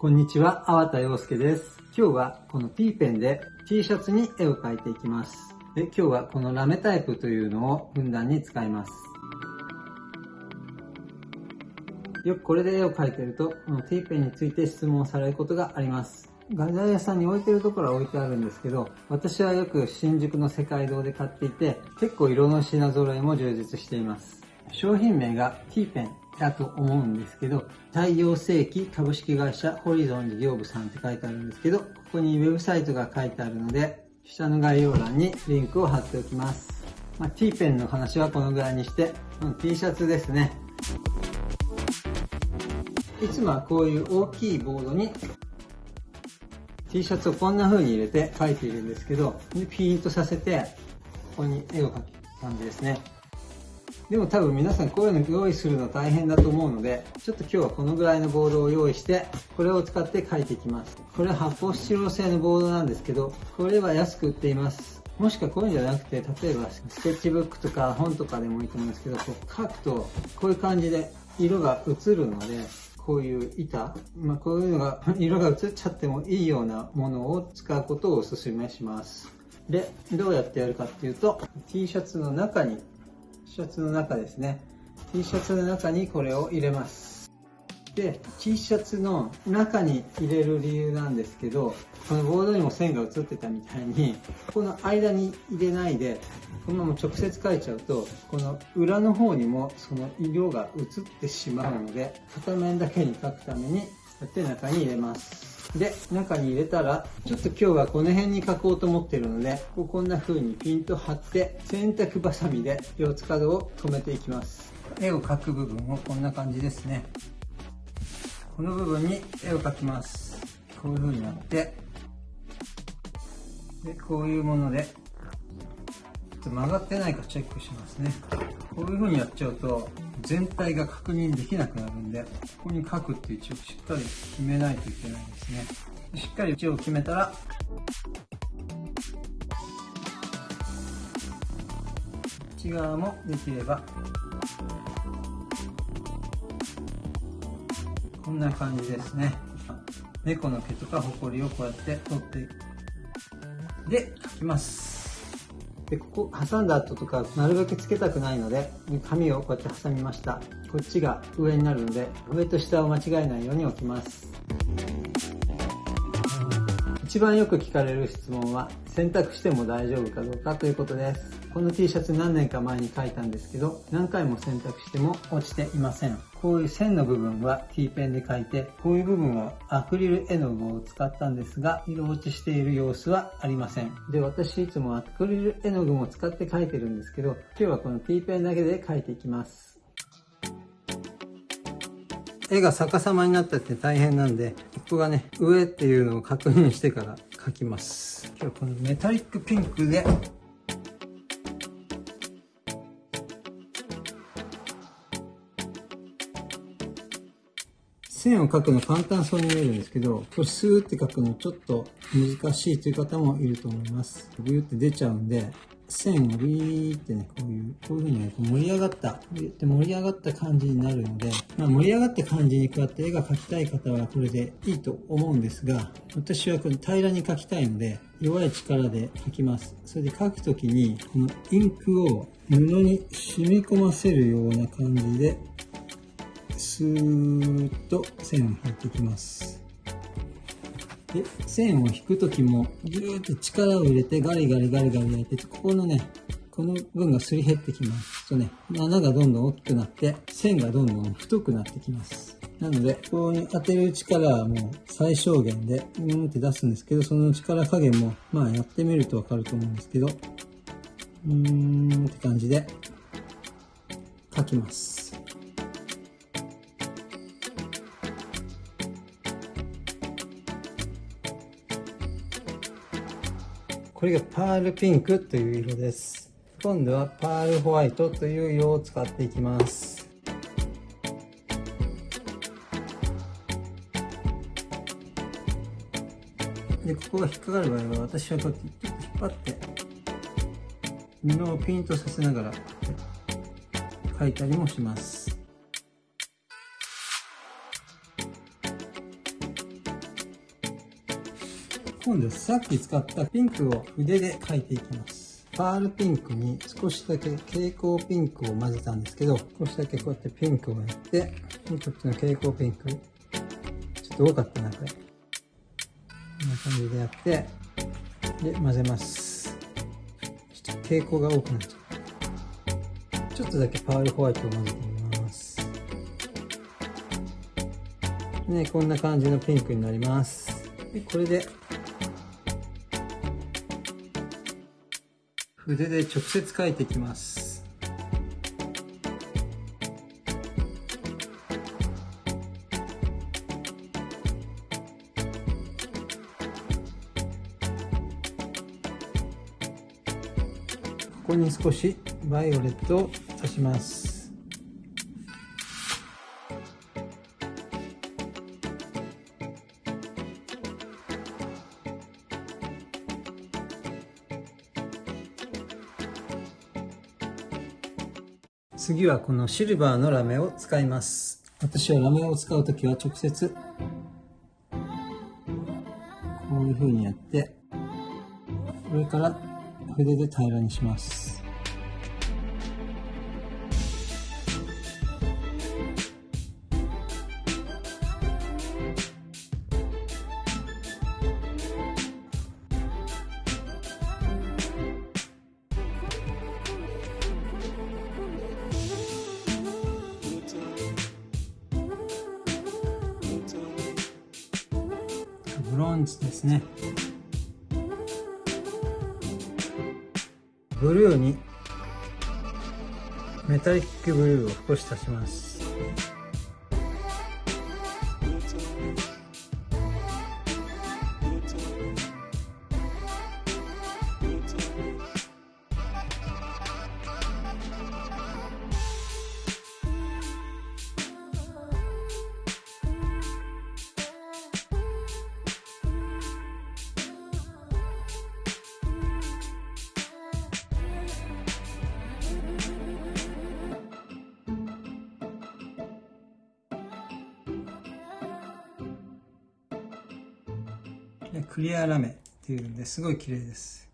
こんにちは、粟田洋介です。今日はこの T ペンで T シャツに絵を描いていきます。で今日はこのラメタイプというのをふんだんに使います。よくこれで絵を描いてると、この T ペンについて質問されることがあります。画材屋さんに置いてるところは置いてあるんですけど、私はよく新宿の世界堂で買っていて、結構色の品揃えも充実しています。商品名が T ペンだと思うんですけど、太陽世紀株式会社ホリゾン事業部さんって書いてあるんですけど、ここにウェブサイトが書いてあるので、下の概要欄にリンクを貼っておきます。まあ、T ペンの話はこのぐらいにして、この T シャツですね。いつもはこういう大きいボードに T シャツをこんな風に入れて描いているんですけど、ピーンとさせて、ここに絵を描く感じですね。でも多分皆さんこういうの用意するの大変だと思うので、ちょっと今日はこのぐらいのボードを用意して、これを使って書いていきます。これは発泡スチロール製のボードなんですけど、これは安く売っています。もしくはこういうんじゃなくて、例えばスケッチブックとか本とかでもいいと思うんですけど、こう書くとこういう感じで色が映るので、こういう板、まあ、こういうのが 色が映っちゃってもいいようなものを使うことをお勧めします。で、どうやってやるかっていうと、T シャツの中にシャツの中ですね。T シャツの中にこれを入れます。で T シャツの中に入れる理由なんですけどこのボードにも線が映ってたみたいにこの間に入れないでこのまま直接描いちゃうとこの裏の方にもその色が映ってしまうので片面だけに描くためにこうやって中に入れます。で、中に入れたら、ちょっと今日はこの辺に書こうと思ってるので、こんな風にピンと張って、洗濯バサミで四つ角を止めていきます。絵を描く部分をこんな感じですね。この部分に絵を描きます。こういう風になって、で、こういうもので、と曲がってないかチェックしますね。こういう風にやっちゃうと、全体が確認できなくなるんで、ここに書くっていう位置をしっかり決めないといけないですね。しっかり位置を決めたら、内側もできれば、こんな感じですね。猫の毛とかホコリをこうやって取って。で、書きます。で、ここ挟んだ後とか、なるべくつけたくないので、紙をこうやって挟みました。こっちが上になるので、上と下を間違えないように置きます。一番よく聞かれる質問は、選択しても大丈夫かどうかということです。この T シャツ何年か前に書いたんですけど、何回も洗濯しても落ちていません。こういう線の部分は T ペンで書いて、こういう部分はアクリル絵の具を使ったんですが、色落ちしている様子はありません。で、私いつもアクリル絵の具も使って書いてるんですけど、今日はこの T ペンだけで書いていきます。絵が逆さまになったって大変なんで、ここがね、上っていうのを確認してから描きます。今日このメタリックピンクで線を描くの簡単そうに見えるんですけど、これスーって描くのちょっと難しいという方もいると思います。ビューって出ちゃうんで、線をビーってね、こういう、こういう風にね、盛り上がった、で盛り上がった感じになるので、まあ、盛り上がった感じにこうやって絵が描きたい方はこれでいいと思うんですが、私はこれ平らに描きたいので、弱い力で描きます。それで描くときに、このインクを布に染み込ませるような感じでスーッと線を引いていきますで線を引く時もギューッと力を入れてガリガリガリガリやってここのねこの分がすり減ってきますとね穴がどんどん大きくなって線がどんどん太くなってきますなので、ここに当てる力はもう最小限で、うんって出すんですけど、その力加減も、まあやってみるとわかると思うんですけど、うーんって感じで書きます。これがパールピンクという色です。今度はパールホワイトという色を使っていきます。で、ここが引っかかる場合は私はこうやって引っ張って布をピンとさせながら描いたりもします。今度さっき使ったピンクを筆で描いていきます。パールピンクに少しだけ蛍光ピンクを混ぜたんですけど少しだけこうやってピンクをやってこっちの蛍光ピンク。ちょっと多かったなこれ。こんな感じでやってで混ぜます。ちょっと蛍光が多くなっちゃう。ちょっとだけパールホワイトを混ぜてみます。ねこんな感じのピンクになります。でこれで筆で直接描いていきます。ここに少しバイオレットを足します。次はこのシルバーのラメを使います。私はラメを使う時は直接こういう風にやって上から筆で平らにします。ブロンズですね。ブルーにメタリックブルーを少し足します。クリアラメっていうんですごい綺麗です。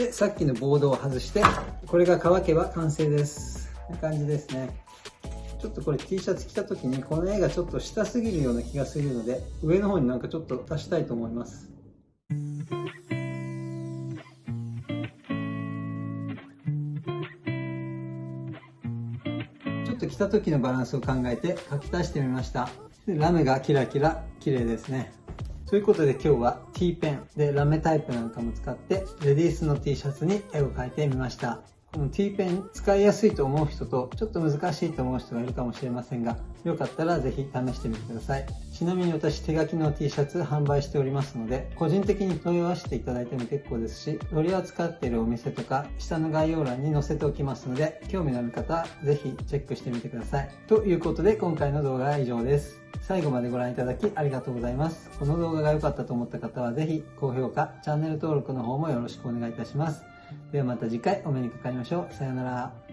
でさっきのボードを外してこれが乾けば完成です。こんな感じですね。ちょっとこれ T シャツ着た時にこの絵がちょっと下すぎるような気がするので上の方になんかちょっと足したいと思います。ちょっと着た時のバランスを考えて書き足してみました。ラメがキラキラ綺麗ですね。ということで今日は T ペンでラメタイプなんかも使ってレディースの T シャツに絵を描いてみました。この T ペン使いやすいと思う人とちょっと難しいと思う人がいるかもしれませんがよかったらぜひ試してみてくださいちなみに私手書きの T シャツ販売しておりますので個人的に問い合わせていただいても結構ですし取り扱っているお店とか下の概要欄に載せておきますので興味のある方はぜひチェックしてみてくださいということで今回の動画は以上です最後までご覧いただきありがとうございます。この動画が良かったと思った方はぜひ高評価、チャンネル登録の方もよろしくお願いいたします。ではまた次回お目にかかりましょう。さようなら。